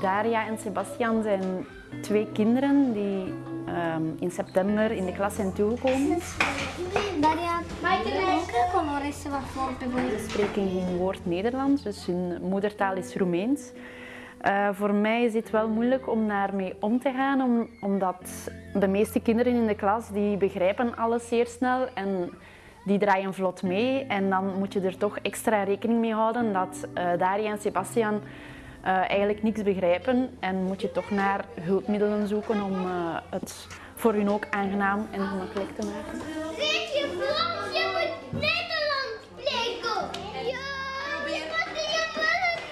Daria en Sebastian zijn twee kinderen die ehm, in september in de klas zijn toegekomen. Daria, welke color is wat voor Ze spreken geen woord Nederlands, dus hun moedertaal is Roemeens. Uh, voor mij is het wel moeilijk om daarmee om te gaan, om, omdat de meeste kinderen in de klas die begrijpen alles zeer snel en die draaien vlot mee. En dan moet je er toch extra rekening mee houden dat uh, Daria en Sebastian uh, eigenlijk niks begrijpen en moet je toch naar hulpmiddelen zoeken om uh, het voor hun ook aangenaam en gemakkelijk te maken. Weet je Frans? Je moet Nederlands spreken! Ja,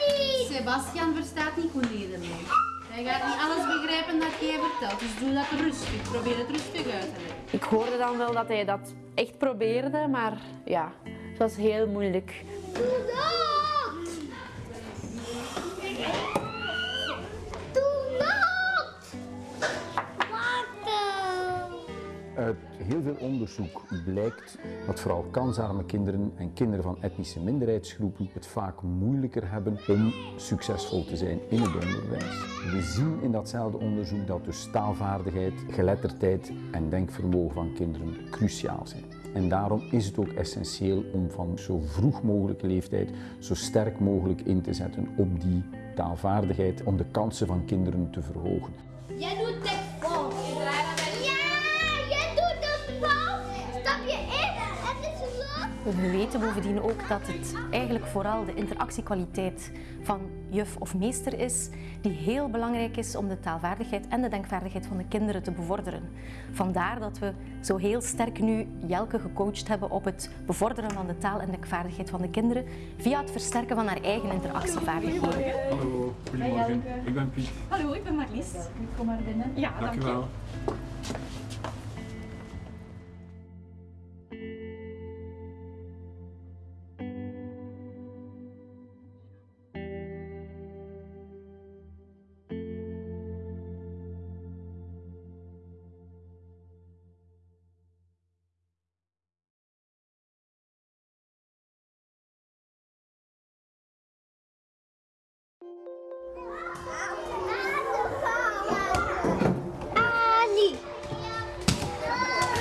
niet! Sebastian verstaat niet goed Nederlands. Hij gaat niet alles begrijpen dat jij vertelt, dus doe dat rustig. Probeer het rustig uit te leggen. Ik hoorde dan wel dat hij dat echt probeerde, maar ja, het was heel moeilijk. Doe! Doe dat! Uit heel veel onderzoek blijkt dat vooral kansarme kinderen en kinderen van etnische minderheidsgroepen het vaak moeilijker hebben om succesvol te zijn in het onderwijs. We zien in datzelfde onderzoek dat dus taalvaardigheid, geletterdheid en denkvermogen van kinderen cruciaal zijn. En daarom is het ook essentieel om van zo vroeg mogelijke leeftijd zo sterk mogelijk in te zetten op die taalvaardigheid om de kansen van kinderen te verhogen. We weten bovendien ook dat het eigenlijk vooral de interactiekwaliteit van juf of meester is, die heel belangrijk is om de taalvaardigheid en de denkvaardigheid van de kinderen te bevorderen. Vandaar dat we zo heel sterk nu Jelke gecoacht hebben op het bevorderen van de taal en denkvaardigheid van de kinderen via het versterken van haar eigen interactievaardigheden. Hallo, goedemorgen. Ik ben Piet. Hallo, ik ben Marlies. Kom maar binnen. Ja, dank, dank je wel. Ali.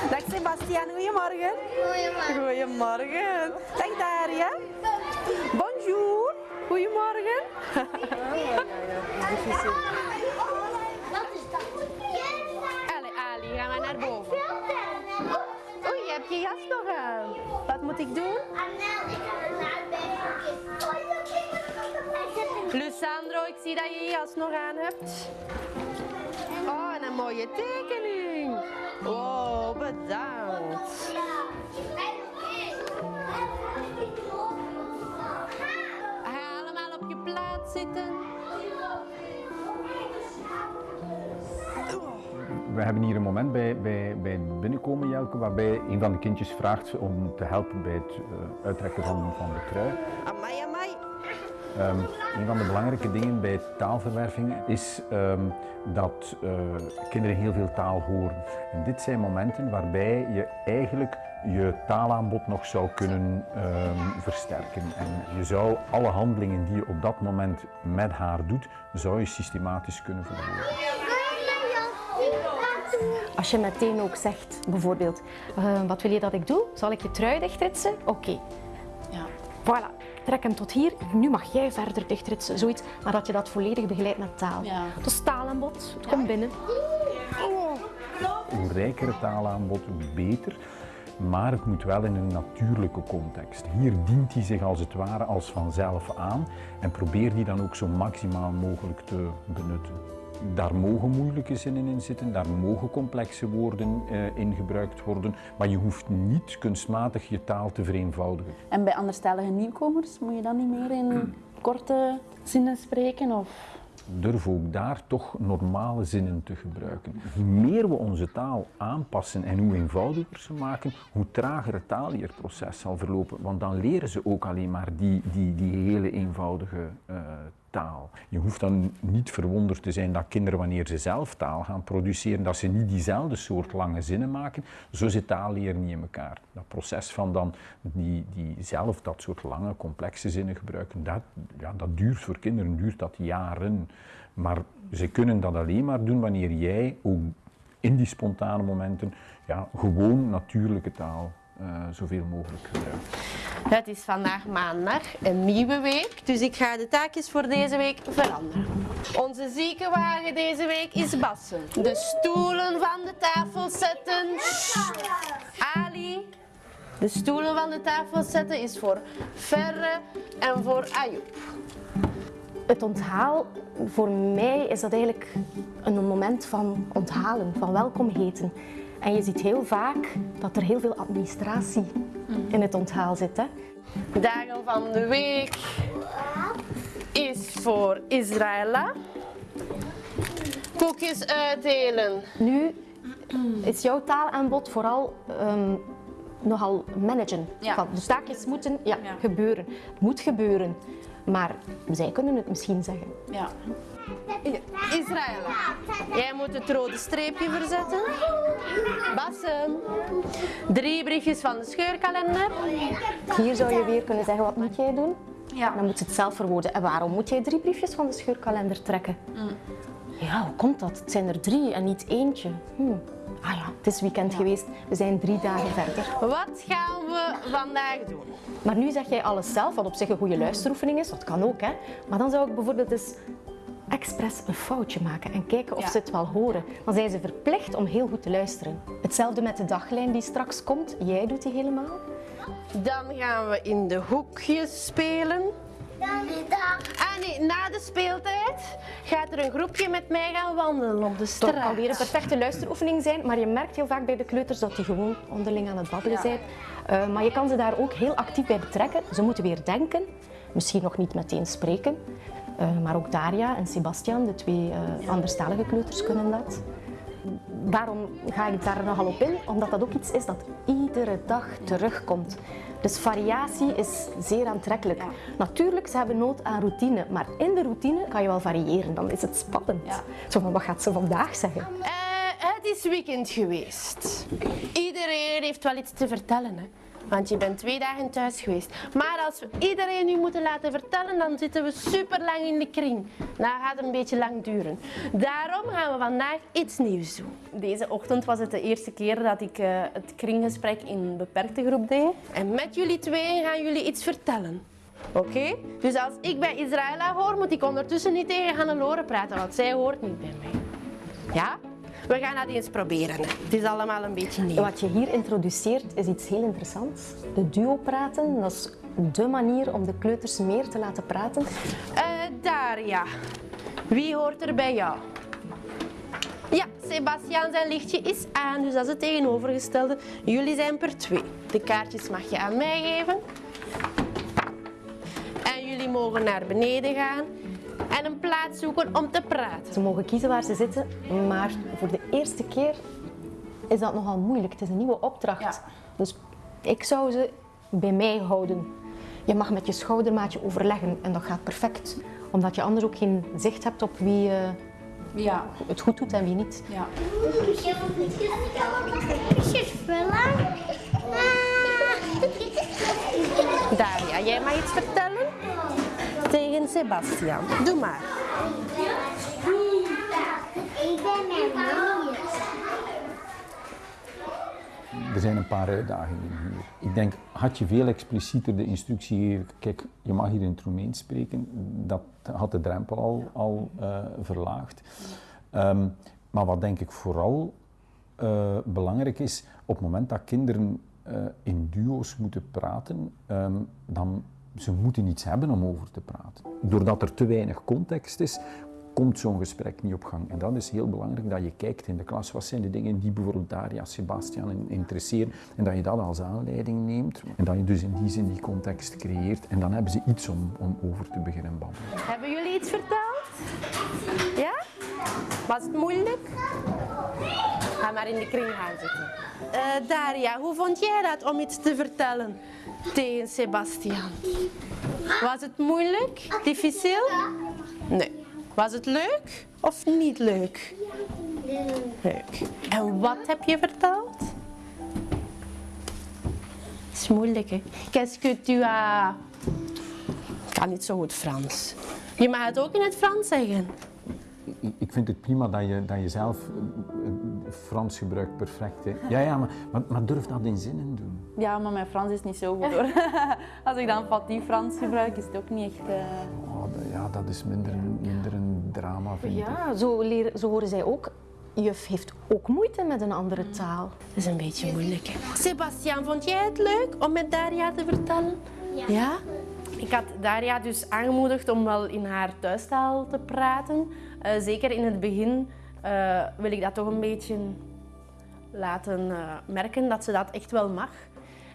Dag Sebastian, goedemorgen. Goedemorgen. Goedemorgen. Dag Daria. Bonjour. Goedemorgen. Wat is dat? Allee, Ali, gaan we naar boven. Oei, je hebt je jas nog aan. Wat moet ik doen? Anel, ik ga naar beneden. Lucandro, ik zie dat je je jas nog aan hebt. Oh, en een mooie tekening. Oh, bedankt. Ga allemaal op je plaats zitten. We hebben hier een moment bij, bij, bij het binnenkomen, Jelke, waarbij een van de kindjes vraagt om te helpen bij het uh, uittrekken van, van de trui. Amai, amai. Um, een van de belangrijke dingen bij taalverwerving is um, dat uh, kinderen heel veel taal horen. En dit zijn momenten waarbij je eigenlijk je taalaanbod nog zou kunnen um, versterken. En je zou alle handelingen die je op dat moment met haar doet, zou je systematisch kunnen verwoorden. Als je meteen ook zegt, bijvoorbeeld, uh, wat wil je dat ik doe? Zal ik je trui dichtritsen? Oké. Okay. Ja. Voilà. Trek hem tot hier. Nu mag jij verder dichtritsen. Zoiets. Maar dat je dat volledig begeleidt met taal. Ja. Dus taalaanbod. Het komt binnen. Hoe rijker het taalaanbod, hoe beter. Maar het moet wel in een natuurlijke context. Hier dient hij zich als het ware als vanzelf aan en probeer die dan ook zo maximaal mogelijk te benutten. Daar mogen moeilijke zinnen in zitten, daar mogen complexe woorden uh, in gebruikt worden, maar je hoeft niet kunstmatig je taal te vereenvoudigen. En bij anderstalige nieuwkomers moet je dan niet meer in korte zinnen spreken? Of? Durf ook daar toch normale zinnen te gebruiken. Hoe meer we onze taal aanpassen en hoe eenvoudiger ze maken, hoe trager het taalleerproces zal verlopen. Want dan leren ze ook alleen maar die, die, die hele eenvoudige uh, Je hoeft dan niet verwonderd te zijn dat kinderen, wanneer ze zelf taal gaan produceren, dat ze niet diezelfde soort lange zinnen maken. Zo zit taalleren niet in elkaar. Dat proces van dan die, die zelf dat soort lange, complexe zinnen gebruiken, dat, ja, dat duurt voor kinderen duurt dat jaren. Maar ze kunnen dat alleen maar doen wanneer jij ook in die spontane momenten ja, gewoon natuurlijke taal zoveel mogelijk gebruikt. Het is vandaag maandag, een nieuwe week, dus ik ga de taakjes voor deze week veranderen. Onze ziekenwagen deze week is Bassen. De stoelen van de tafel zetten. Ali, de stoelen van de tafel zetten is voor Ferre en voor Ayoub. Het onthaal, voor mij is dat eigenlijk een moment van onthalen, van welkom heten. En je ziet heel vaak dat er heel veel administratie in het onthaal zit. Hè? Dagen van de week is voor Israëla. Koekjes uitdelen. Nu is jouw taalaanbod vooral um, nogal managen. Ja. Van, de taakjes moeten ja, Ja. gebeuren. Het moet gebeuren. Maar zij kunnen het misschien zeggen. Ja. Israëla, jij moet het rode streepje verzetten. Bassen. Drie briefjes van de scheurkalender. Hier zou je weer kunnen zeggen, wat moet jij doen? Ja. Dan moet ze het zelf verwoorden. En waarom moet jij drie briefjes van de scheurkalender trekken? Ja, hoe komt dat? Het zijn er drie en niet eentje. Hm. Ah ja, het is weekend geweest. We zijn drie dagen verder. Wat gaan we vandaag doen? Maar nu zeg jij alles zelf, wat op zich een goede luisteroefening is. Dat kan ook, hè. Maar dan zou ik bijvoorbeeld eens expres een foutje maken en kijken of Ja. ze het wel horen. Dan zijn ze verplicht om heel goed te luisteren. Hetzelfde met de daglijn die straks komt. Jij doet die helemaal. Dan gaan we in de hoekjes spelen. Dan. Ah nee, na de speeltijd gaat er een groepje met mij gaan wandelen op de Het straat. alweer een perfecte luisteroefening zijn, maar je merkt heel vaak bij de kleuters dat die gewoon onderling aan het babbelen zijn. Eh, maar je kan ze daar ook heel actief bij betrekken. Ze moeten weer denken, misschien nog niet meteen spreken. Eh, maar ook Daria en Sebastian, de twee eh anderstalige kleuters, kunnen dat. Waarom ga ik daar nogal op in? Omdat dat ook iets is dat iedere dag terugkomt. Dus variatie is zeer aantrekkelijk. Natuurlijk, ze hebben nood aan routine, maar in de routine kan je wel variëren. Dan is het spannend. Ja. Zo van, wat gaat ze vandaag zeggen? Eh, het is weekend geweest. Iedereen heeft wel iets te vertellen, hè? Want je bent twee dagen thuis geweest. Maar als we iedereen nu moeten laten vertellen, dan zitten we super lang in de kring. Dat gaat een beetje lang duren. Daarom gaan we vandaag iets nieuws doen. Deze ochtend was het de eerste keer dat ik eh, het kringgesprek in een beperkte groep deed. En met jullie tweeën gaan jullie iets vertellen. Oké? Dus als ik bij Israëla hoor, moet ik ondertussen niet tegen Hannelore praten, want zij hoort niet bij mij. Ja? We gaan dat eens proberen. Het is allemaal een beetje nieuw. Wat je hier introduceert is iets heel interessants. De duo praten, dat is de manier om de kleuters meer te laten praten. Eh, Daria, wie hoort er bij jou? Ja, Sebastian zijn lichtje is aan, dus dat is het tegenovergestelde. Jullie zijn per twee. De kaartjes mag je aan mij geven. En jullie mogen naar beneden gaan en een plaats zoeken om te praten. Ze mogen kiezen waar ze zitten, maar voor de eerste keer is dat nogal moeilijk. Het is een nieuwe opdracht. Ja. Dus ik zou ze bij mij houden. Je mag met je schoudermaatje overleggen en dat gaat perfect. Omdat je anders ook geen zicht hebt op wie eh, Ja. het goed doet en wie niet. Ja. Daria, jij mag iets vertellen? Tegen Sebastian. Doe maar. Ik ben mama. Er zijn een paar uitdagingen hier. Ik denk, had je veel explicieter de instructie gegeven, kijk, je mag hier in het Roemeens spreken, dat had de drempel al, al eh, verlaagd. Ehm, maar wat denk ik vooral eh, belangrijk is, op het moment dat kinderen eh, in duo's moeten praten, ehm, dan ze moeten iets hebben om over te praten. Doordat er te weinig context is, komt zo'n gesprek niet op gang. En dat is heel belangrijk dat je kijkt in de klas, wat zijn de dingen die bijvoorbeeld Daria, Sebastian in- interesseren, en dat je dat als aanleiding neemt. En dat je dus in die zin die context creëert. En dan hebben ze iets om, om over te beginnen. Hebben jullie iets verteld? Ja? Was het moeilijk? Ga maar in de kring gaan zitten. Eh, Daria, hoe vond jij dat om iets te vertellen tegen Sebastian? Was het moeilijk? Difficiel? Nee. Was het leuk of niet leuk? Leuk. En wat heb je verteld? Het is moeilijk, hè? Qu'est-ce que tu. Ik kan niet zo goed Frans. Je mag het ook in het Frans zeggen. Ik- vind het prima dat je, dat je zelf eh, Frans gebruikt perfect. Hè. Ja, ja maar, maar, maar durf dat in zinnen doen. Ja, maar mijn Frans is niet zo goed hoor. Als ik dan Fatih Frans gebruik, is het ook niet echt... eh, Oh, dat- ja, dat is minder, een- minder een drama, vind ik. Ja, zo, leren, zo horen zij ook. Juf heeft ook moeite met een andere taal. Dat is een beetje moeilijk, hè? Sebastian, vond jij het leuk om met Daria te vertellen? Ja. Ik had Daria dus aangemoedigd om wel in haar thuistaal te praten. Eh, zeker in het begin eh, wil ik dat toch een beetje laten eh, merken dat ze dat echt wel mag.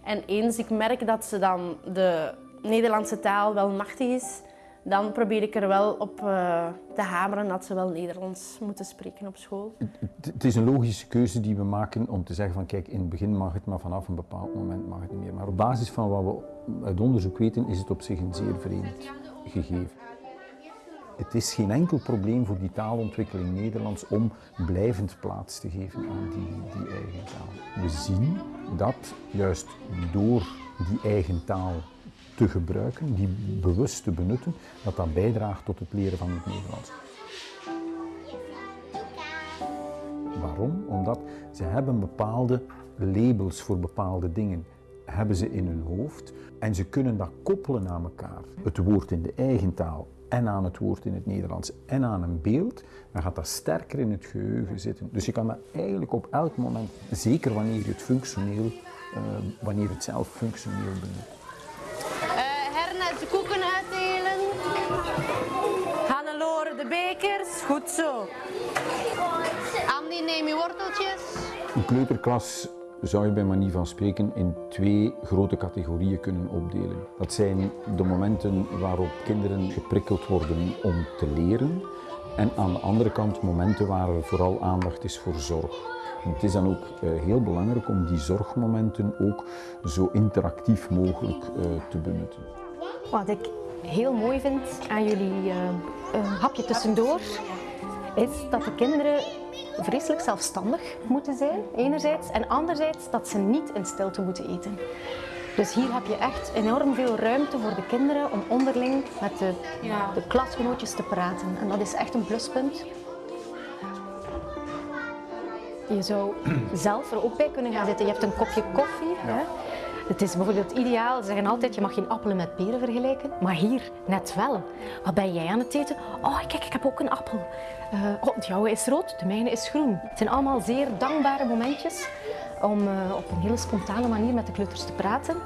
En eens ik merk dat ze dan de Nederlandse taal wel machtig is, dan probeer ik er wel op eh, te hameren dat ze wel Nederlands moeten spreken op school. Het- Het is een logische keuze die we maken om te zeggen van kijk, in het begin mag het, maar vanaf een bepaald moment mag het niet meer. Maar op basis van wat we uit onderzoek weten, is het op zich een zeer vreemd gegeven. Het is geen enkel probleem voor die taalontwikkeling Nederlands om blijvend plaats te geven aan die, die eigen taal. We zien dat juist door die eigen taal te gebruiken, die bewust te benutten, dat dat bijdraagt tot het leren van het Nederlands. Waarom? Omdat ze hebben bepaalde labels voor bepaalde dingen hebben ze in hun hoofd en ze kunnen dat koppelen aan elkaar. Het woord in de eigen taal en aan het woord in het Nederlands en aan een beeld, dan gaat dat sterker in het geheugen zitten. Dus je kan dat eigenlijk op elk moment, zeker wanneer je het functioneel, eh, wanneer het zelf functioneel benut. Eh Hernet de koeken uitdelen. Hannelore de bekers. Goed zo. Andy, neem je worteltjes. Een kleuterklas zou je bij manier van spreken in twee grote categorieën kunnen opdelen. Dat zijn de momenten waarop kinderen geprikkeld worden om te leren en aan de andere kant momenten waar er vooral aandacht is voor zorg. Het is dan ook eh, heel belangrijk om die zorgmomenten ook zo interactief mogelijk eh, te benutten. Wat ik heel mooi vind aan jullie eh, hapje tussendoor, is dat de kinderen vreselijk zelfstandig moeten zijn, enerzijds, en anderzijds dat ze niet in stilte moeten eten. Dus hier heb je echt enorm veel ruimte voor de kinderen om onderling met de, de klasgenootjes te praten. En dat is echt een pluspunt. Je zou zelf er ook bij kunnen gaan zitten. Je hebt een kopje koffie. Hè? Het is bijvoorbeeld ideaal, ze zeggen altijd, je mag geen appelen met peren vergelijken. Maar hier net wel. Wat ben jij aan het eten? Oh, kijk, ik heb ook een appel. Eh, oh, de jouwe is rood, de mijne is groen. Het zijn allemaal zeer dankbare momentjes om eh, op een hele spontane manier met de kleuters te praten.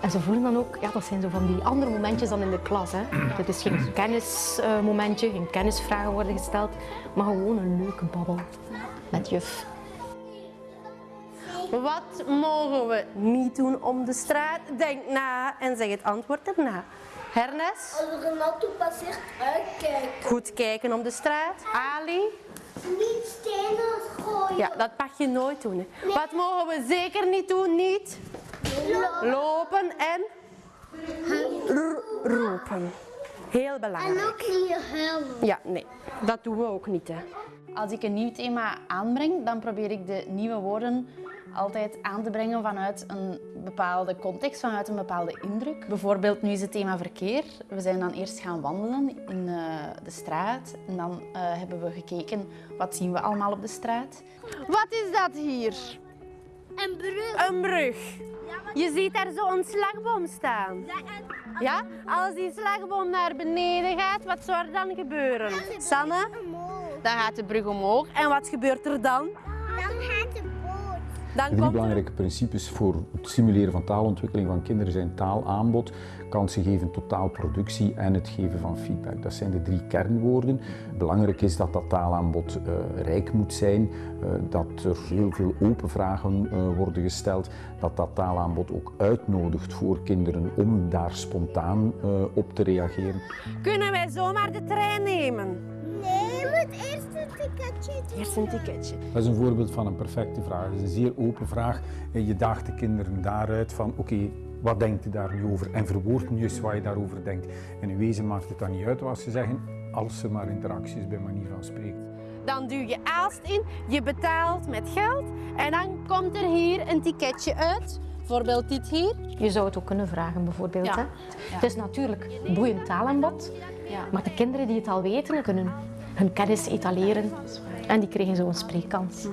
En ze voelen dan ook, ja, dat zijn zo van die andere momentjes dan in de klas. Hè. Het is geen kennismomentje, geen kennisvragen worden gesteld, maar gewoon een leuke babbel met juf. Wat mogen we niet doen om de straat? Denk na en zeg het antwoord erna. Hernes, Als er een auto passeert, uitkijken. goed kijken om de straat. Ali, Niet stenen gooien. ja, dat mag je nooit doen. hè. Wat mogen we zeker niet doen? Niet lopen en roepen. Heel En belangrijk. ook niet huilen. Ja, nee, dat doen we ook niet. Hè. Als ik een nieuw thema aanbreng, dan probeer ik de nieuwe woorden altijd aan te brengen vanuit een bepaalde context, vanuit een bepaalde indruk. Bijvoorbeeld, nu is het thema verkeer. We zijn dan eerst gaan wandelen in eh, de straat en dan eh, hebben we gekeken wat zien we allemaal op de straat. Wat is dat hier? En brug. Een brug. Je ziet daar zo een slagboom staan. Ja? Als die slagboom naar beneden gaat, wat zou er dan gebeuren? Sanne? Dan gaat de brug omhoog. En wat gebeurt er dan? Dan de Drie komt belangrijke principes voor het stimuleren van taalontwikkeling van kinderen zijn taalaanbod, kansen geven tot taalproductie en het geven van feedback. Dat zijn de drie kernwoorden. Belangrijk is dat dat taalaanbod eh, rijk moet zijn, eh, dat er heel veel open vragen eh, worden gesteld, dat dat taalaanbod ook uitnodigt voor kinderen om daar spontaan eh, op te reageren. Kunnen wij zomaar de trein nemen? Nee, het eerste ticketje. Eerst een ticketje. Dat is een voorbeeld van een perfecte vraag. Het is een zeer open vraag. En je daagt de kinderen daaruit van oké, wat denkt je daar nu over? En verwoord nu eens wat je daarover denkt. En in wezen maakt het dan niet uit wat ze zeggen. als er maar interactie is bij manier van spreken. Dan duw je Aalst in, je betaalt met geld en dan komt er hier een ticketje uit. Bijvoorbeeld dit hier. Je zou het ook kunnen vragen bijvoorbeeld. Ja. Hè? Het is natuurlijk boeiend taalaanbod, Ja. maar de kinderen die het al weten, kunnen hun kennis etaleren en die krijgen zo een spreekkans.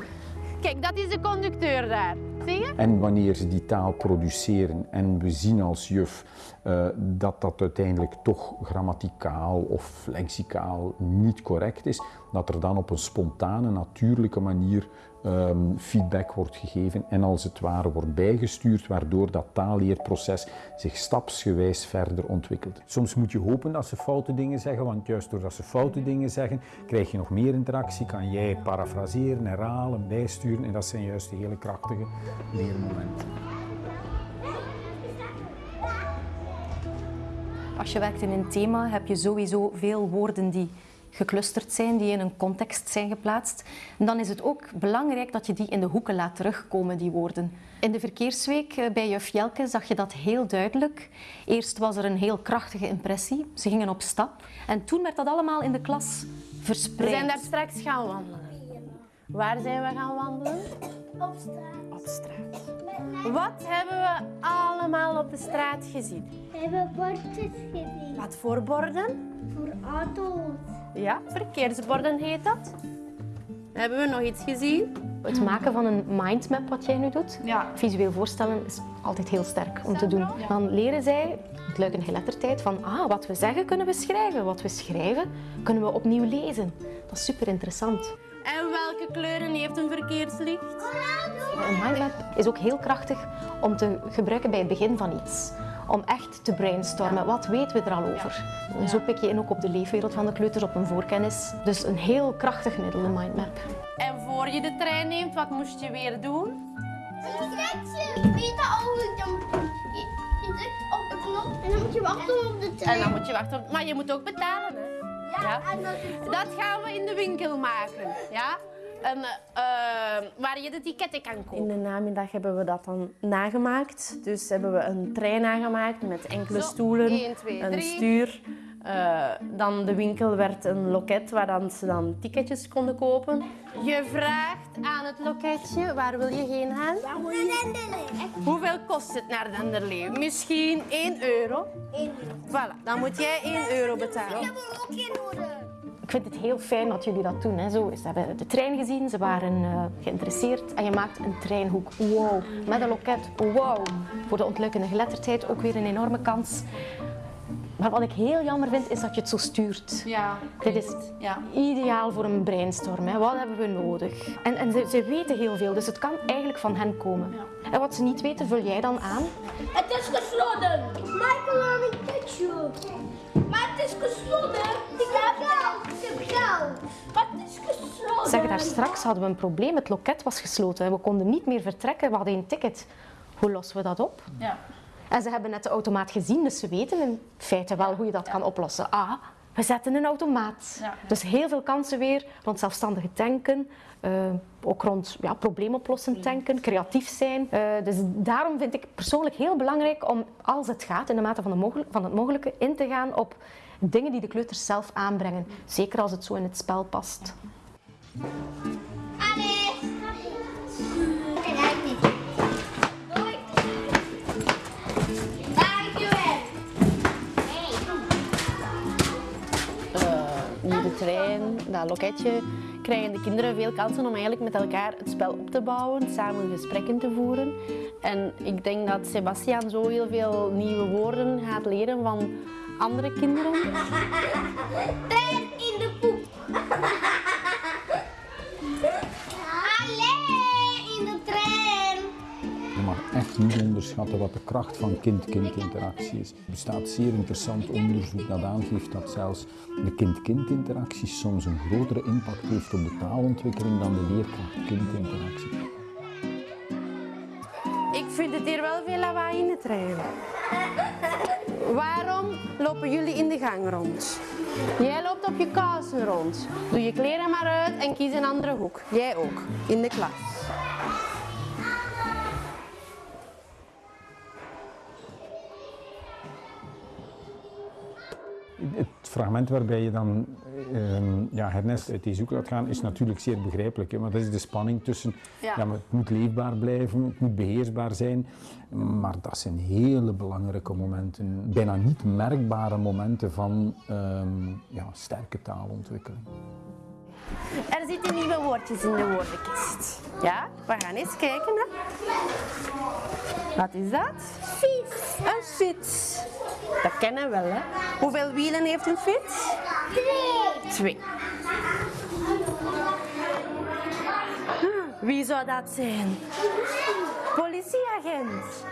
Kijk, dat is de conducteur daar. Zie je? En wanneer ze die taal produceren en we zien als juf eh, dat dat uiteindelijk toch grammaticaal of lexicaal niet correct is, dat er dan op een spontane, natuurlijke manier ehm, feedback wordt gegeven en als het ware wordt bijgestuurd, waardoor dat taalleerproces zich stapsgewijs verder ontwikkelt. Soms moet je hopen dat ze foute dingen zeggen, want juist doordat ze foute dingen zeggen, krijg je nog meer interactie, kan jij parafraseren, herhalen, bijsturen en dat zijn juist de hele krachtige leermomenten. Als je werkt in een thema heb je sowieso veel woorden die geclusterd zijn, die in een context zijn geplaatst. En dan is het ook belangrijk dat je die in de hoeken laat terugkomen, die woorden. In de verkeersweek eh, bij juf Jelke zag je dat heel duidelijk. Eerst was er een heel krachtige impressie. Ze gingen op stap. En toen werd dat allemaal in de klas We verspreid. zijn daar straks gaan wandelen. Waar zijn we gaan wandelen? Op straat. Op straat. Wat hebben we allemaal op de straat gezien? We hebben bordjes gezien. Wat voor borden? Voor auto's. Ja, verkeersborden heet dat. Hebben we nog iets gezien? Het maken van een mindmap, wat jij nu doet, Ja. visueel voorstellen, is altijd heel sterk om te doen. Dan leren zij, het luik en geletterdheid, van ah, wat we zeggen kunnen we schrijven. Wat we schrijven kunnen we opnieuw lezen. Dat is super interessant. En welke kleuren heeft een verkeerslicht? Een mindmap is ook heel krachtig om te gebruiken bij het begin van iets. Om echt te brainstormen. Wat weten we er al over? En zo pik je in ook op de leefwereld van de kleuters, op hun voorkennis. Dus een heel krachtig middel, een mindmap. En voor je de trein neemt, wat moest je weer doen? Je weet dat al je drukt op de knop en dan moet je wachten op de trein. En dan moet je wachten op... Maar je moet ook betalen, hè? Ja, dat gaan we in de winkel maken, ja? En, eh, waar je de ticketten kan kopen. In de namiddag hebben we dat dan nagemaakt. Dus hebben we een trein nagemaakt met enkele Zo, stoelen, een stuur. Eh, dan de winkel werd een loket waar dan ze dan ticketjes konden kopen. Je vraagt aan het loketje, waar wil je heen gaan? Hoeveel kost het naar Denderleeuw? Misschien 1 euro. Voilà, dan moet jij 1 euro betalen. hebben we ook geen nodig. Ik vind het heel fijn dat jullie dat doen. Hè. Zo, ze hebben de trein gezien, ze waren eh, geïnteresseerd en je maakt een treinhoek. Wow. Met een loket. Wow. Voor de ontluikende geletterdheid ook weer een enorme kans. Maar wat ik heel jammer vind, is dat je het zo stuurt. Ja. Dit is Ja. ideaal voor een brainstorm. Hè. Wat hebben we nodig? En, en ze, ze weten heel veel, dus het kan eigenlijk van hen komen. En wat ze niet weten, vul jij dan aan. Het is gesloten. Michael aan een ketchup. Maar het is gesloten. Ik heb geld. Ik heb geld. Maar het is gesloten. Zeg, daar straks hadden we een probleem. Het loket was gesloten. We konden niet meer vertrekken. We hadden een ticket. Hoe lossen we dat op? Ja. En ze hebben net de automaat gezien, dus ze weten in feite wel hoe je dat kan oplossen. Ah, we zetten een automaat. Ja. Dus heel veel kansen weer rond zelfstandige tanken, eh, ook rond ja, probleemoplossend tanken, creatief zijn. Eh, dus daarom vind ik persoonlijk heel belangrijk om, als het gaat, in de mate van, de mogel- van het mogelijke, in te gaan op dingen die de kleuters zelf aanbrengen. Zeker als het zo in het spel past. Allee. Dat loketje, krijgen de kinderen veel kansen om eigenlijk met elkaar het spel op te bouwen, samen gesprekken te voeren. En ik denk dat Sebastian zo heel veel nieuwe woorden gaat leren van andere kinderen. Niet onderschatten wat de kracht van kind-kind interactie is. Er bestaat zeer interessant onderzoek dat aangeeft dat zelfs de kind-kind interactie soms een grotere impact heeft op de taalontwikkeling dan de leerkracht-kind interactie. Ik vind het hier wel veel lawaai in de trein. Waarom lopen jullie in de gang rond? Jij loopt op je kousen rond. Doe je kleren maar uit en kies een andere hoek. Jij ook, in de klas. Het fragment waarbij je dan ehm, ja, Ernest uit die zoek laat gaan, is natuurlijk zeer begrijpelijk. Hè, maar dat is de spanning tussen, ja. maar het moet leefbaar blijven, het moet beheersbaar zijn. Maar dat zijn hele belangrijke momenten, bijna niet merkbare momenten van ehm, ja, sterke taalontwikkeling. Er zitten nieuwe woordjes in de woordenkist. Ja, we gaan eens kijken. Hè. Wat is dat? Fiets. Een fiets. Dat kennen we wel, hè? Hoeveel wielen heeft een fiets? Twee. Twee. Wie zou dat zijn? Politieagent.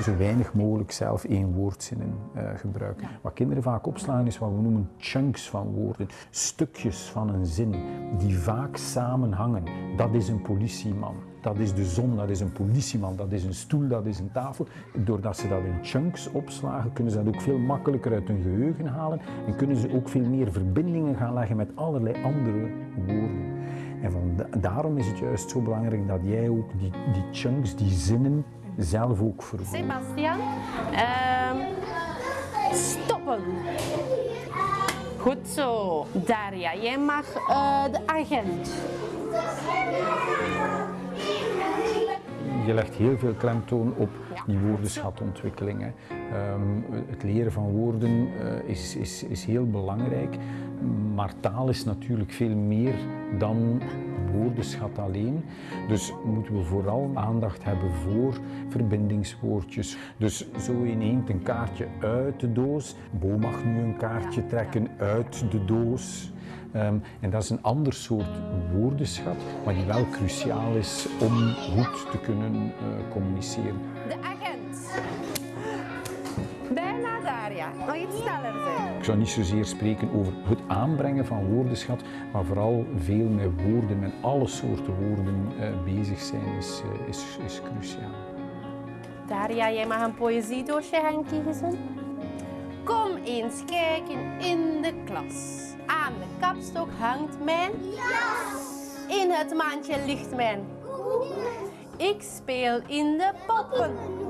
Zo weinig mogelijk zelf één woordzinnen uh, gebruiken. Wat kinderen vaak opslaan is wat we noemen chunks van woorden. Stukjes van een zin die vaak samenhangen. Dat is een politieman. Dat is de zon, dat is een politieman, dat is een stoel, dat is een tafel. Doordat ze dat in chunks opslagen, kunnen ze dat ook veel makkelijker uit hun geheugen halen en kunnen ze ook veel meer verbindingen gaan leggen met allerlei andere woorden. En van daarom is het juist zo belangrijk dat jij ook die, die chunks, die zinnen, zelf ook vervoert. Sebastian, uh, stoppen. Goed zo. Daria, jij mag uh, de agent. Je legt heel veel klemtoon op die woordenschatontwikkeling. Um, het leren van woorden uh, is, is, is heel belangrijk, maar taal is natuurlijk veel meer dan woordenschat alleen. Dus moeten we vooral aandacht hebben voor verbindingswoordjes. Dus zo ineens een kaartje uit de doos. Bo mag nu een kaartje trekken uit de doos. Um, en dat is een ander soort woordenschat, maar die wel cruciaal is om goed te kunnen uh, communiceren. Zou niet zozeer spreken over het aanbrengen van woordenschat, maar vooral veel met woorden, met alle soorten woorden uh, bezig zijn, is, uh, is, is cruciaal. Daria, jij mag een poëziedoosje gaan kiezen. Kom eens kijken in de klas. Aan de kapstok hangt mijn jas. In het mandje ligt mijn Ik speel in de poppen.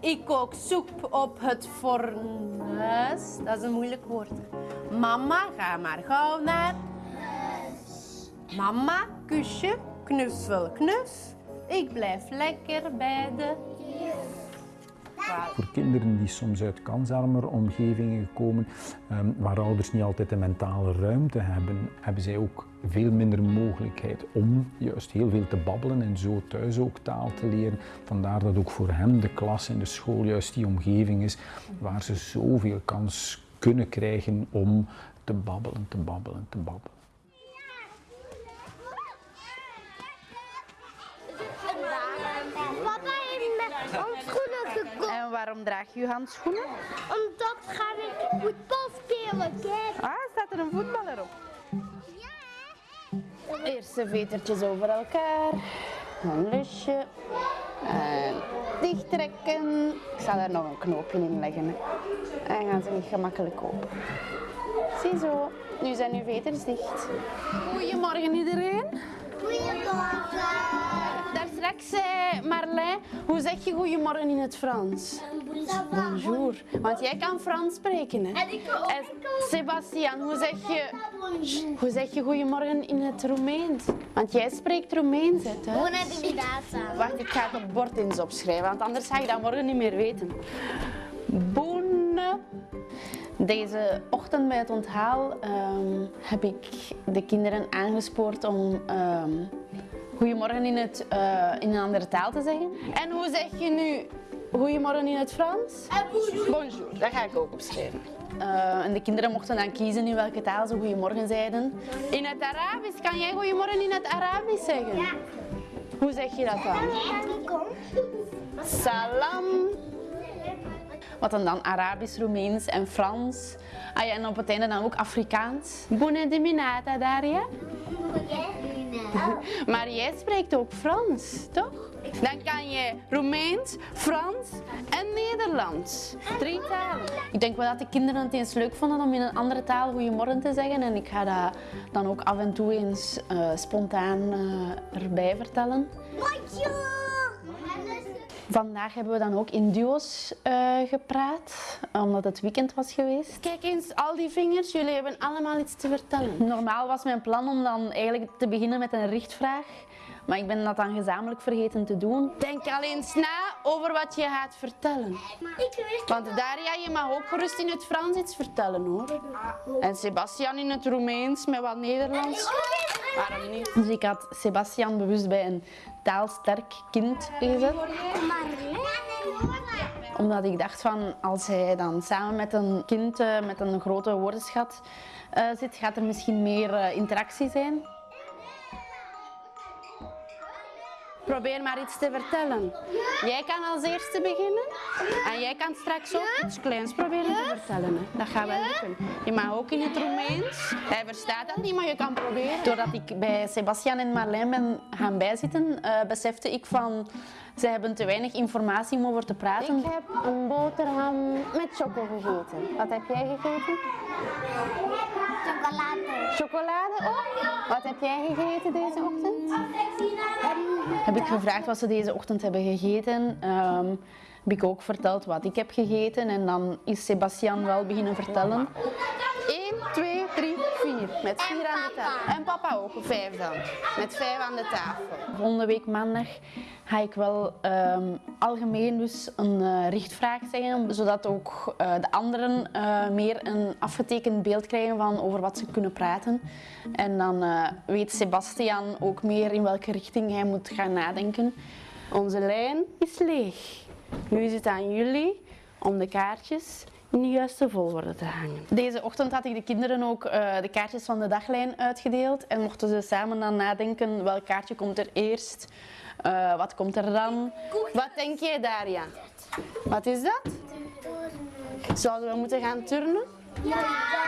Ik kook soep op het fornuis. Dat is een moeilijk woord. Mama, ga maar gauw naar huis. Mama, kusje, knuffel, knuf. Ik blijf lekker bij de voor kinderen die soms uit kansarmer omgevingen komen, um, waar ouders niet altijd de mentale ruimte hebben, hebben zij ook veel minder mogelijkheid om juist heel veel te babbelen en zo thuis ook taal te leren. Vandaar dat ook voor hem de klas en de school juist die omgeving is waar ze zoveel kans kunnen krijgen om te babbelen, te babbelen, te babbelen. Waarom draag je handschoenen? Omdat ga ik voetbal spelen, kijk. Ah, staat er een voetballer op? Ja. Eerst de vetertjes over elkaar. Een lusje. En dicht trekken. Ik zal er nog een knoopje in leggen. En gaan ze niet gemakkelijk open. Ziezo, nu zijn uw veters dicht. Goedemorgen iedereen. Goedemorgen. Daar straks zei Marlijn, hoe zeg je goedemorgen in het Frans? Bonjour. Want jij kan Frans spreken, hè? En ik. En Sebastian, hoe zeg je, hoe zeg je goedemorgen in het Roemeens? Want jij spreekt Roemeens, hè? Wacht, ik ga het op bord eens opschrijven, want anders ga je dat morgen niet meer weten. Boene. Deze ochtend bij het onthaal ehm, heb ik de kinderen aangespoord om ehm, goedemorgen in, het, eh, in een andere taal te zeggen. En hoe zeg je nu goedemorgen in het Frans? bonjour. Bonjour, dat ga ik ook opschrijven. Eh, en de kinderen mochten dan kiezen in welke taal ze goedemorgen zeiden. In het Arabisch, kan jij goedemorgen in het Arabisch zeggen? Ja. Hoe zeg je dat dan? Salam. Wat dan dan Arabisch, Roemeens en Frans. Ah ja, en op het einde dan ook Afrikaans. Bună dimineața, Daria. Maar jij spreekt ook Frans, toch? Dan kan je Roemeens, Frans en Nederlands. Drie talen. Ik denk wel dat de kinderen het eens leuk vonden om in een andere taal goedemorgen te zeggen. En ik ga dat dan ook af en toe eens uh, spontaan uh, erbij vertellen. Bonjour. Vandaag hebben we dan ook in duo's eh, gepraat, omdat het weekend was geweest. Kijk eens, al die vingers, jullie hebben allemaal iets te vertellen. Normaal was mijn plan om dan eigenlijk te beginnen met een richtvraag, maar ik ben dat dan gezamenlijk vergeten te doen. Denk al eens na over wat je gaat vertellen. Ik weet Want Daria, je mag ook gerust in het Frans iets vertellen hoor. En Sebastian in het Roemeens met wat Nederlands. Dus ik had Sebastian bewust bij een taalsterk kind gezet. Omdat ik dacht van als hij dan samen met een kind eh, met een grote woordenschat eh, zit, gaat er misschien meer eh, interactie zijn. Probeer maar iets te vertellen. Jij kan als eerste beginnen. En jij kan straks ook iets kleins proberen te vertellen. hè. Dat gaat wel lukken. Je mag ook in het Roemeens. Hij verstaat dat niet, maar je kan proberen. Doordat ik bij Sebastian en Marlijn ben gaan bijzitten, eh, besefte ik van zij hebben te weinig informatie om over te praten. Ik heb een boterham met choco gegeten. Wat heb jij gegeten? Chocolade. Chocolade ook? Wat heb jij gegeten deze ochtend? Heb ik gevraagd wat ze deze ochtend hebben gegeten. Ehm, heb ik ook verteld wat ik heb gegeten en dan is Sebastian wel beginnen vertellen. 1, 2, 3, 4. Met vier aan de tafel. En papa ook, vijf dan. Met vijf aan de tafel. Volgende week maandag ga ik wel ehm, algemeen dus een eh, richtvraag zeggen, zodat ook eh, de anderen eh, meer een afgetekend beeld krijgen van over wat ze kunnen praten. En dan weet Sebastian ook meer in welke richting hij moet gaan nadenken. Onze lijn is leeg. Nu is het aan jullie om de kaartjes in de juiste volgorde te hangen. Deze ochtend had ik de kinderen ook de kaartjes van de daglijn uitgedeeld en mochten ze samen dan nadenken welk kaartje komt er eerst, eh, wat komt er dan. Wat denk jij, Daria? Wat is dat? Zouden we moeten gaan turnen?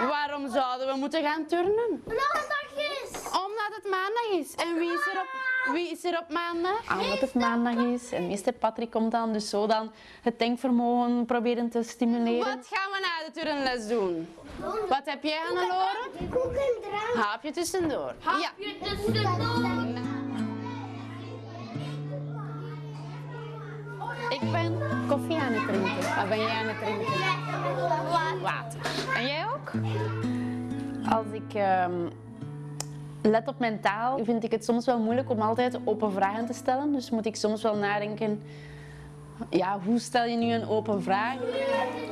Waarom zouden we moeten gaan turnen? Maandag is. Omdat het maandag is. En wie is er op, wie is er op maandag? Omdat het maandag is en meester Patrick komt dan, dus zo dan het denkvermogen proberen te stimuleren. Wat gaan we na de turnles doen? Wat heb jij, Hannelore? Koek en drank. Haapje tussendoor. Ja. Je tussendoor. Ik ben koffie aan het drinken. Wat ben jij aan het drinken? Water. En jij ook? Als ik ehm, let op mijn taal, vind ik het soms wel moeilijk om altijd open vragen te stellen. Dus moet ik soms wel nadenken, ja, hoe stel je nu een open vraag?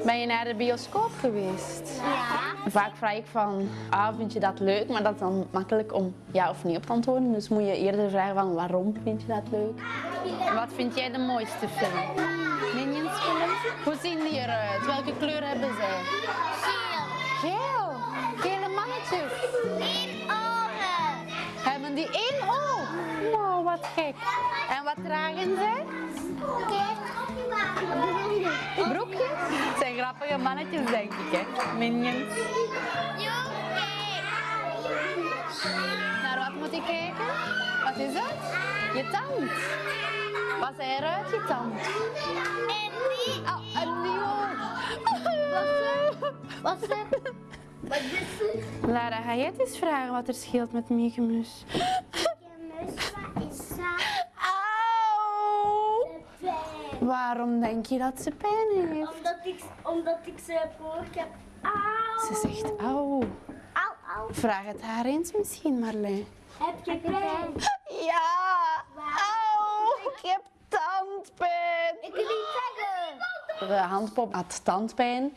Ben je naar de bioscoop geweest? Ja. Vaak vraag ik van, ah, vind je dat leuk? Maar dat is dan makkelijk om ja of nee op te antwoorden. Dus moet je eerder vragen van, waarom vind je dat leuk? Wat vind jij de mooiste film? Minions film? Hoe zien die eruit? Welke kleur hebben zij? Geel. Gele mannetjes. Eén ogen. Hebben die één oog? Wow, wat gek. En wat dragen zij? Broekjes? Het zijn grappige mannetjes, denk ik, hè? Minions. Naar wat moet ik kijken? Wat is dat? Je tand. Wat zei eruit, je tand? Oh, een nieuw Wat is het? Wat is het? Lara, ga jij het eens vragen wat er scheelt met Mieke Mus? Wat is dat? Auw! Waarom denk je dat ze pijn heeft? Omdat ik, omdat ik ze heb gehoord heb. Auw. Ze zegt auw. Vraag het haar eens misschien, Marlijn. Heb je pijn? Ja! Auw! Ik heb tandpijn! Ik wil niet zeggen. De handpop had tandpijn.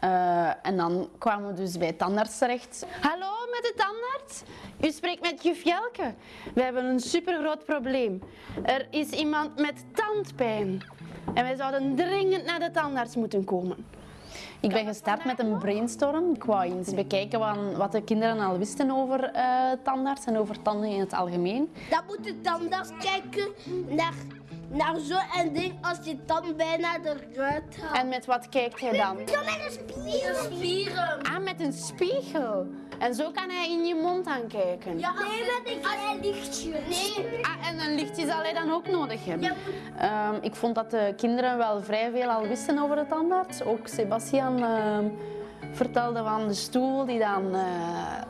Eh, en dan kwamen we dus bij tandarts terecht. Hallo met de tandarts? U spreekt met juf Jelke. We hebben een supergroot probleem. Er is iemand met tandpijn. En wij zouden dringend naar de tandarts moeten komen. Ik ben gestart met een brainstorm. Ik wou eens bekijken wat, wat de kinderen al wisten over eh, tandarts en over tanden in het algemeen. Dan moet je tandarts kijken naar, naar zo'n ding als je tand bijna eruit haalt. En met wat kijkt hij dan? Met een spier. spieren. Ah, met een spiegel. En zo kan hij in je mond aan kijken. Ja, nee, met een klein lichtje. Nee. Ah, en een lichtje zal hij dan ook nodig hebben. Ehm, ik vond dat de kinderen wel vrij veel al wisten over de tandarts. Ook Sebastian ehm, vertelde van de stoel die dan eh,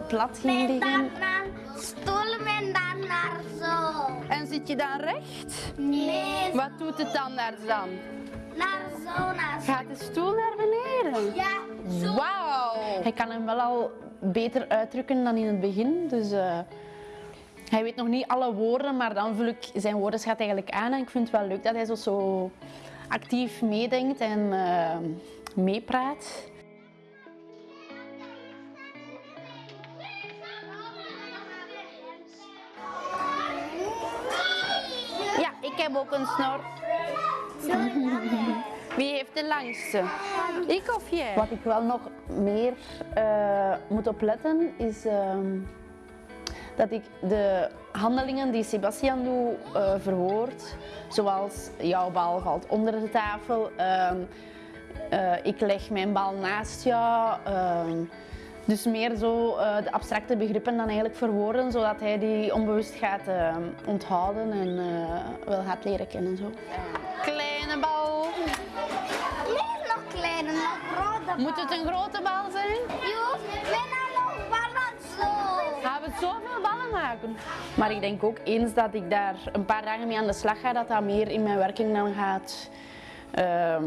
plat ging En liggen. dan naar stoelen en dan naar zo. En zit je dan recht? Nee, Wat doet de tandarts dan? Naar zo, naar zo. Gaat de stoel naar beneden? Ja, zo. Wauw! Hij kan hem wel al beter uitdrukken dan in het begin. Dus eh, hij weet nog niet alle woorden, maar dan vul ik zijn woordenschat eigenlijk aan. En ik vind het wel leuk dat hij zo, zo actief meedenkt en eh, meepraat. Heb ook een snor. Wie heeft de langste? Ik of jij? Wat ik wel nog meer eh, moet opletten is ehm, dat ik de handelingen die Sebastian doet eh, verwoord. Zoals jouw bal valt onder de tafel. ehm, eh, ik leg mijn bal naast jou. Dus meer zo eh, de abstracte begrippen dan eigenlijk verwoorden, zodat hij die onbewust gaat eh, onthouden en eh, wel gaat leren kennen. Zo. Kleine bal. Nee, nog kleiner, nog groter. Moet het een grote bal zijn? Joep, bijna nog ballen zo. Gaan we zoveel ballen maken? Maar ik denk ook eens dat ik daar een paar dagen mee aan de slag ga, dat dat meer in mijn werking dan gaat ehm,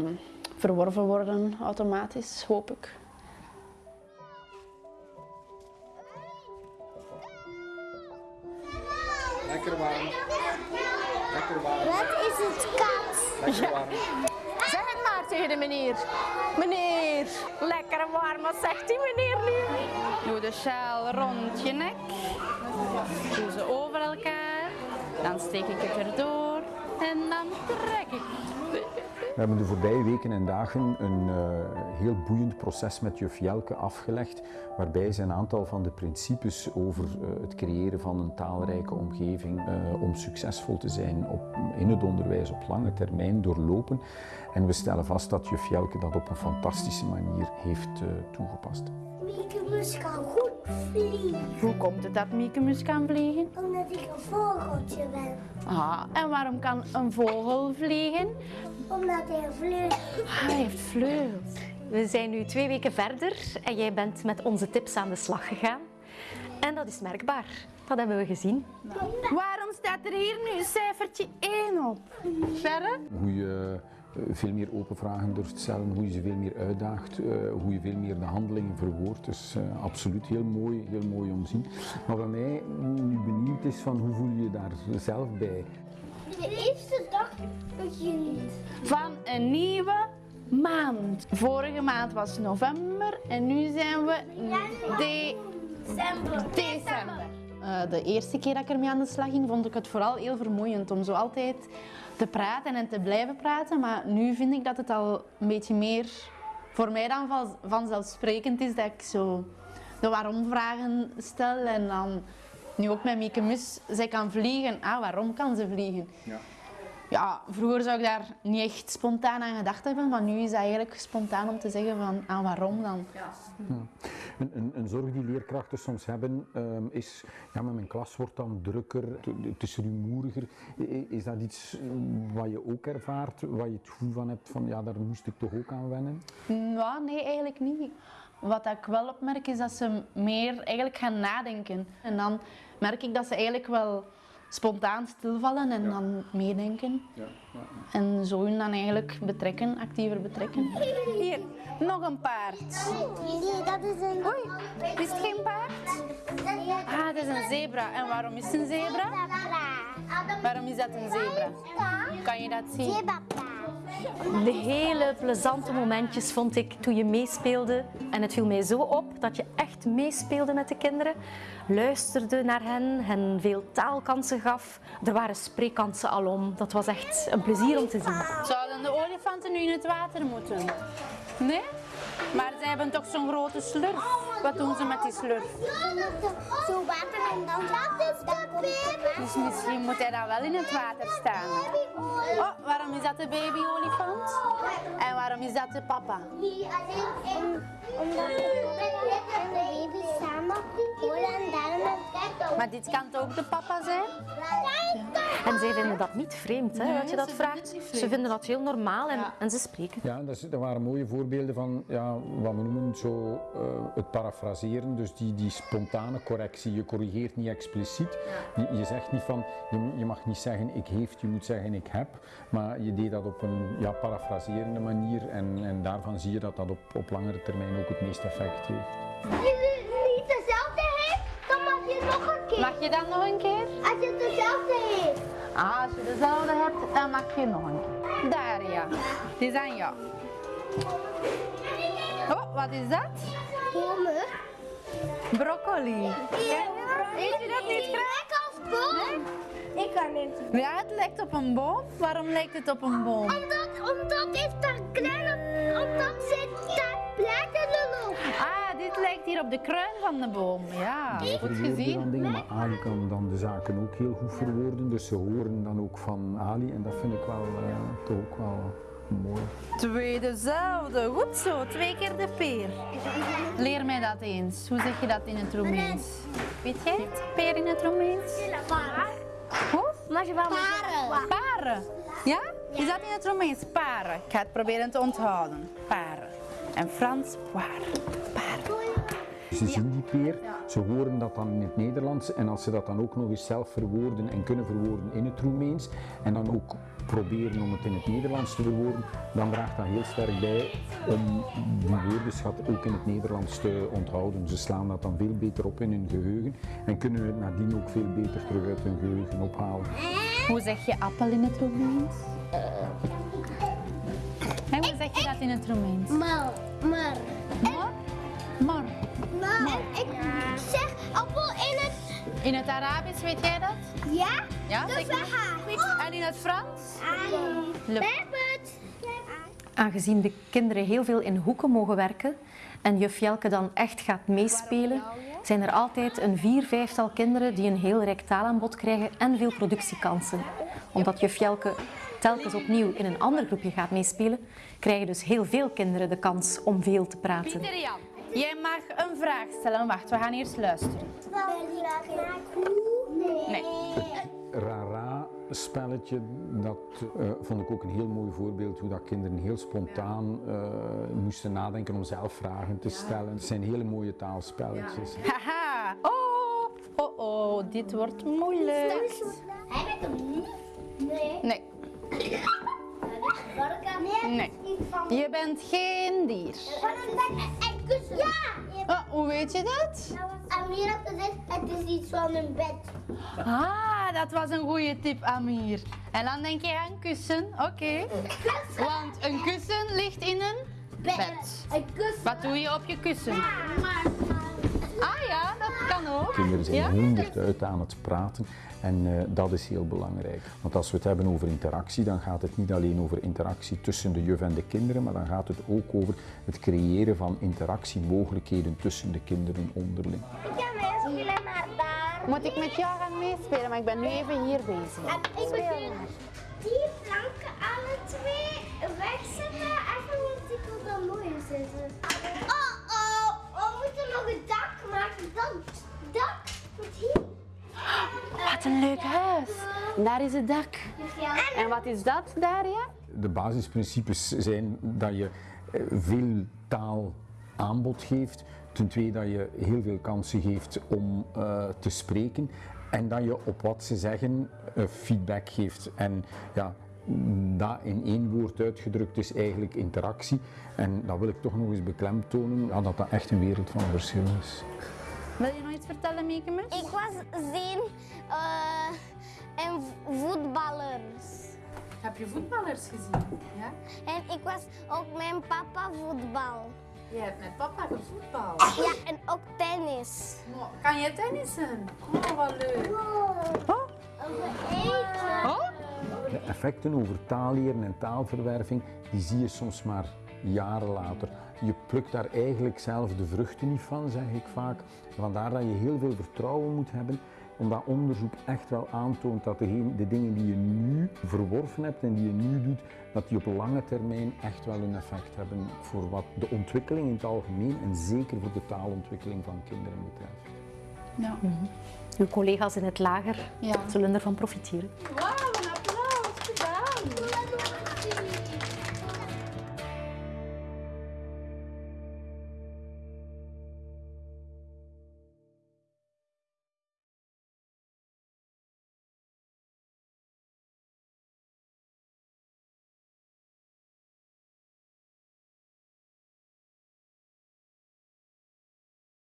verworven worden automatisch, hoop ik. Lekker warm. Lekker warm. Wat is het kat? Lekker warm. Zeg het maar tegen de meneer. Meneer, lekker warm, wat zegt die meneer nu? Doe de sjaal rond je nek. Doe ze over elkaar. Dan steek ik het erdoor en dan trek ik. We hebben de voorbije weken en dagen een eh, heel boeiend proces met juf Jelke afgelegd, waarbij ze een aantal van de principes over eh, het creëren van een taalrijke omgeving eh, om succesvol te zijn op, in het onderwijs op lange termijn doorlopen. En we stellen vast dat juf Jelke dat op een fantastische manier heeft eh, toegepast. Mieke Mus kan goed vliegen, Hoe komt het dat Miekemus kan vliegen? omdat ik een vogeltje ben. Ah, en waarom kan een vogel vliegen? Omdat hij vleugels Ah, hij heeft vleugels. We zijn nu twee weken verder en jij bent met onze tips aan de slag gegaan. En dat is merkbaar. Dat hebben we gezien. Waarom staat er hier nu cijfertje 1 op? Verre? Hoe je eh, veel meer open vragen durft stellen, hoe je ze veel meer uitdaagt, eh, hoe je veel meer de handelingen verwoordt. Dus eh, absoluut heel mooi, heel mooi om te zien. Maar wat mij nu benieuwd is van hoe voel je je daar zelf bij? De eerste begint. Van een nieuwe maand. Vorige maand was november en nu zijn we de December. december. Eh, de eerste keer dat ik ermee aan de slag ging, vond ik het vooral heel vermoeiend om zo altijd te praten en te blijven praten. Maar nu vind ik dat het al een beetje meer voor mij dan van- vanzelfsprekend is dat ik zo de waarom-vragen stel. En dan nu ook met Mieke Mus, zij kan vliegen. Ah, waarom kan ze vliegen? Ja. Ja, vroeger zou ik daar niet echt spontaan aan gedacht hebben, maar nu is dat eigenlijk spontaan om te zeggen van, ah, waarom dan? Een, een, een zorg die leerkrachten soms hebben ehm, is, ja, maar mijn klas wordt dan drukker, het- is rumoeriger. Is dat iets eh, wat je ook ervaart, waar je het gevoel van hebt van, ja, daar moest ik toch ook aan wennen? Ja, nee, eigenlijk niet. Wat ik wel opmerk is dat ze meer eigenlijk gaan nadenken. En dan merk ik dat ze eigenlijk wel spontaan stilvallen en dan meedenken. Ja, ja. En zo hun dan eigenlijk betrekken, actiever betrekken. Hier, nog een paard. Nee, dat is een... Oei, Is het geen paard? Ah, het is een zebra. En waarom is het een zebra? Waarom is dat een zebra? Kan je dat zien? De hele plezante momentjes vond ik toen je meespeelde. En het viel mij zo op dat je echt meespeelde met de kinderen. Luisterde naar hen, hen veel taalkansen gaf. Er waren spreekkansen alom. Dat was echt een plezier om te zien. Zouden de olifanten nu in het water moeten? Nee? Maar zij hebben toch zo'n grote slurf. Wat doen ze met die slurf? Zo water en dan... Dat is de baby. Dus misschien moet hij dan wel in het water staan. Oh, waarom is dat de baby-olifant? En waarom is dat de papa? Omdat de papa en de baby samen en daarom Maar dit kan ook de papa zijn. En zij vinden dat niet vreemd, hè, Nee, dat je dat ze vraagt. Ze vinden dat heel normaal en, Ja. en ze spreken. Ja, dat, waren mooie voorbeelden van ja, wat we noemen zo, eh, het parafraseren. Dus die, die spontane correctie. Je corrigeert niet expliciet. Je, je zegt niet van, je, je mag niet zeggen ik heeft, je moet zeggen ik heb. Maar je deed dat op een ja, parafraserende manier. En, en daarvan zie je dat dat op, op langere termijn ook het meeste effect heeft. Als je niet dezelfde heeft, dan mag je nog een keer. Mag je dan nog een keer? Als je dezelfde heeft. Ah, als je dezelfde hebt, dan mag je nog een keer. Daar ja. Die is aan jou. Oh, wat is dat? Bomen. Broccoli. Ken je dat? Eet je dat niet graag? Lekker als boom. Ik kan niet. Ja, het lijkt op een boom. Waarom lijkt het op een boom? Omdat, omdat heeft daar kleine, omdat zit daar bladeren op. Ah, dit lijkt hier op de kruin van de boom. Ja, goed gezien. dingen, maar Ali kan dan de zaken ook heel goed verwoorden. Dus ze horen dan ook van Ali en dat vind ik wel eh, toch ook wel mooi. Twee dezelfde. Goed zo, twee keer de peer. Leer mij dat eens. Hoe zeg je dat in het Roemeens? Weet jij het? Peer in het Roemeens? Paren. Hoe? Maar je wel Paren. Paren. Ja? Is dat in het Roemeens? Paren. Ik ga het proberen te onthouden. Paren. En Frans, waar? Paren. Ze zien die peer, ze horen dat dan in het Nederlands en als ze dat dan ook nog eens zelf verwoorden en kunnen verwoorden in het Roemeens en dan ook proberen om het in het Nederlands te verwoorden, dan draagt dat heel sterk bij om die woordenschat ook in het Nederlands te onthouden. Ze slaan dat dan veel beter op in hun geheugen en kunnen het nadien ook veel beter terug uit hun geheugen ophalen. Hoe zeg je appel in het Roemeens? En hoe zeg je dat in het Roemeens? Maar, maar. Mor? Mor. Maar. Ik zeg appel in het. In het Arabisch, weet jij dat? Ja? Ja, Dat zeg is maar. haar. En in het Frans? Het. Aangezien de kinderen heel veel in hoeken mogen werken en juf Jelke dan echt gaat meespelen, zijn er altijd een vier, vijftal kinderen die een heel rijk taalaanbod krijgen en veel productiekansen. Omdat juf Jelke telkens opnieuw in een ander groepje gaat meespelen, krijgen dus heel veel kinderen de kans om veel te praten. Jij mag een vraag stellen. Wacht, we gaan eerst luisteren. Nee. Rara-spelletje, dat eh, vond ik ook een heel mooi voorbeeld hoe dat kinderen heel spontaan eh, moesten nadenken om zelf vragen te stellen. Het zijn hele mooie taalspelletjes. Haha. Oh, oh, oh, dit wordt moeilijk. Heb ik hem niet? Nee. Nee, Nee. nee. Je bent geen dier. Kussen. Ja. Oh, hoe weet je dat? Amir had gezegd, het is iets van een bed. Ah, dat was een goede tip, Amir. En dan denk je aan kussen. Oké. Want een kussen ligt in een bed. Een kussen. Wat doe je op je kussen? Ah ja, dat kan ook. Kinderen zijn Ja? honderd uit aan het praten en eh, dat is heel belangrijk. Want als we het hebben over interactie, dan gaat het niet alleen over interactie tussen de juf en de kinderen, maar dan gaat het ook over het creëren van interactiemogelijkheden tussen de kinderen onderling. Ik ga meespelen naar daar. Moet ik met jou gaan meespelen, maar ik ben nu even hier bezig. En ik wil die planken alle twee wegzetten. Even want ik wil dan mooi zitten. Wat een leuk huis. Daar is het dak. En wat is dat daar, ja? De basisprincipes zijn dat je eh, veel taalaanbod geeft. Ten tweede dat je heel veel kansen geeft om eh, te spreken. En dat je op wat ze zeggen eh, feedback geeft. En ja, dat in één woord uitgedrukt is eigenlijk interactie. En dat wil ik toch nog eens beklemtonen, ja, dat dat echt een wereld van verschil is. Wil je nog iets vertellen, Mekemus? Ik was zien en voetballers. Heb je voetballers gezien? Ja? En ik was ook mijn papa voetbal. Je hebt met papa gevoetbal. Ja, en ook tennis. Kan je tennissen? Oh, wat leuk. Oh, Eten. oh. De effecten over taalleren en taalverwerving, die zie je soms maar jaren later. Je plukt daar eigenlijk zelf de vruchten niet van, zeg ik vaak. Vandaar dat je heel veel vertrouwen moet hebben, omdat onderzoek echt wel aantoont dat de dingen die je nu verworven hebt en die je nu doet, dat die op lange termijn echt wel een effect hebben voor wat de ontwikkeling in het algemeen en zeker voor de taalontwikkeling van kinderen betreft. Ja. Uw collega's in het lager Ja. zullen ervan profiteren. Wauw, een applaus gedaan.